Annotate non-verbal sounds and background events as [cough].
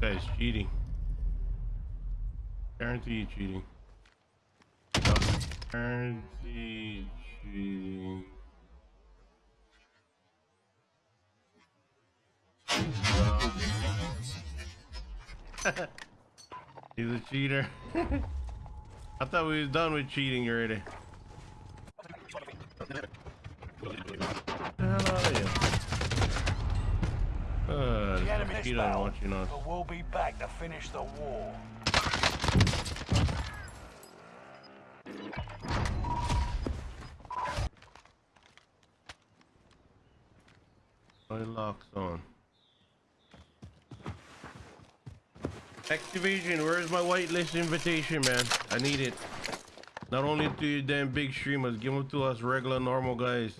guy's cheating. Guarantee cheating. Guarantee cheating. [laughs] He's a cheater. [laughs] I thought we was done with cheating already. The hell are you? Uh, The enemy's cheater want you us. but we'll be back to finish the war. My locks on. Activation, where's my whitelist invitation, man? I need it. Not only to you damn big streamers, give them to us regular normal guys.